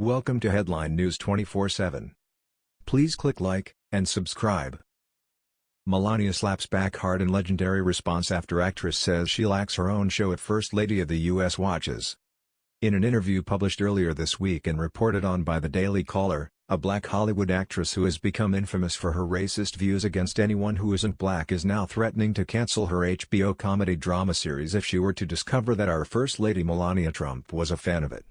Welcome to Headline News 24/7. Please click like and subscribe. Melania slaps back hard in legendary response after actress says she lacks her own show at First Lady of the U.S. watches. In an interview published earlier this week and reported on by the Daily Caller, a black Hollywood actress who has become infamous for her racist views against anyone who isn't black is now threatening to cancel her HBO comedy drama series if she were to discover that our First Lady Melania Trump was a fan of it.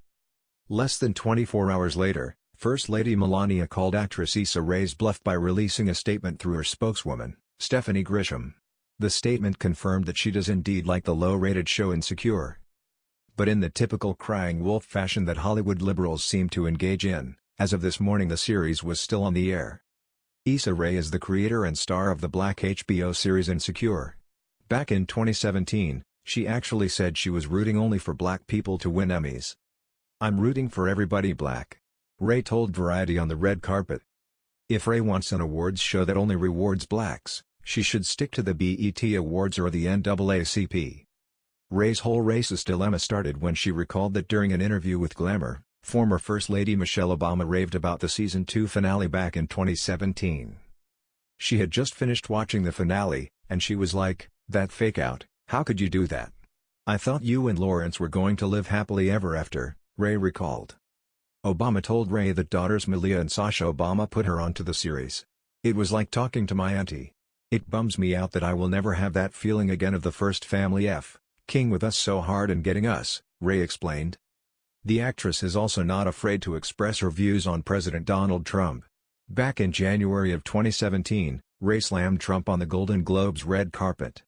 Less than 24 hours later, First Lady Melania called actress Issa Rae's bluff by releasing a statement through her spokeswoman. Stephanie Grisham. The statement confirmed that she does indeed like the low-rated show Insecure. But in the typical crying wolf fashion that Hollywood liberals seem to engage in, as of this morning the series was still on the air. Issa Rae is the creator and star of the black HBO series Insecure. Back in 2017, she actually said she was rooting only for black people to win Emmys. I'm rooting for everybody black. Rae told Variety on the red carpet. If Rae wants an awards show that only rewards blacks, she should stick to the BET Awards or the NAACP. Rae's whole racist dilemma started when she recalled that during an interview with Glamour, former First Lady Michelle Obama raved about the season 2 finale back in 2017. She had just finished watching the finale, and she was like, that fake out, how could you do that? I thought you and Lawrence were going to live happily ever after, Rae recalled. Obama told Rae that daughters Malia and Sasha Obama put her onto the series. It was like talking to my auntie. It bums me out that I will never have that feeling again of the first family F, king with us so hard and getting us, Rae explained. The actress is also not afraid to express her views on President Donald Trump. Back in January of 2017, Rae slammed Trump on the Golden Globes red carpet.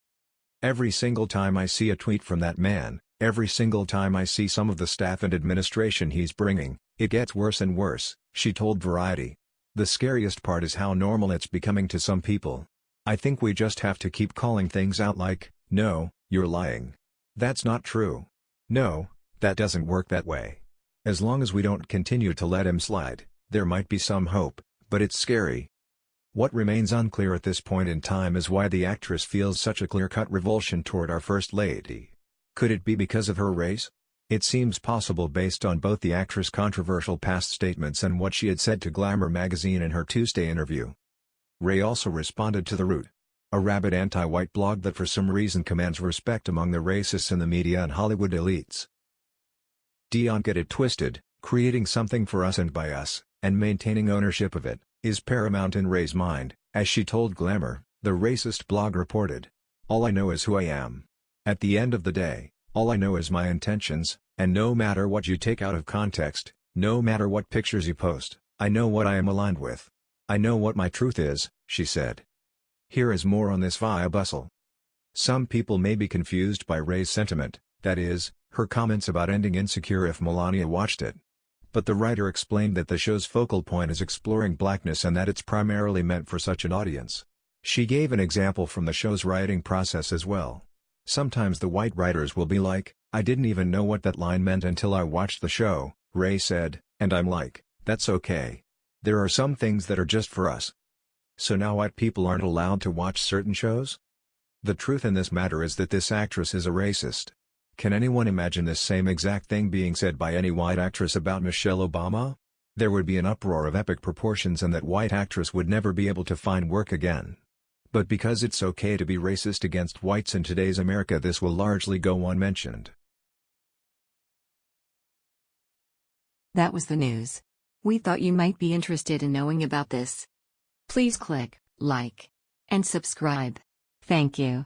Every single time I see a tweet from that man, every single time I see some of the staff and administration he's bringing, it gets worse and worse, she told Variety. The scariest part is how normal it's becoming to some people. I think we just have to keep calling things out like, no, you're lying. That's not true. No, that doesn't work that way. As long as we don't continue to let him slide, there might be some hope, but it's scary. What remains unclear at this point in time is why the actress feels such a clear-cut revulsion toward our First Lady. Could it be because of her race? It seems possible based on both the actress' controversial past statements and what she had said to Glamour magazine in her Tuesday interview. Rae also responded to The Root, a rabid anti-white blog that for some reason commands respect among the racists in the media and Hollywood elites. Don't get it twisted, creating something for us and by us, and maintaining ownership of it, is paramount in Rae's mind, as she told Glamour, the racist blog reported. All I know is who I am. At the end of the day, all I know is my intentions, and no matter what you take out of context, no matter what pictures you post, I know what I am aligned with. I know what my truth is, she said. Here is more on this via Bustle. Some people may be confused by Rae's sentiment, that is, her comments about ending Insecure if Melania watched it. But the writer explained that the show's focal point is exploring blackness and that it's primarily meant for such an audience. She gave an example from the show's writing process as well. Sometimes the white writers will be like, I didn't even know what that line meant until I watched the show, Rae said, and I'm like, that's okay. There are some things that are just for us. So now white people aren't allowed to watch certain shows? The truth in this matter is that this actress is a racist. Can anyone imagine this same exact thing being said by any white actress about Michelle Obama? There would be an uproar of epic proportions and that white actress would never be able to find work again. But because it's okay to be racist against whites in today's America this will largely go unmentioned. That was the news. We thought you might be interested in knowing about this. Please click like and subscribe. Thank you.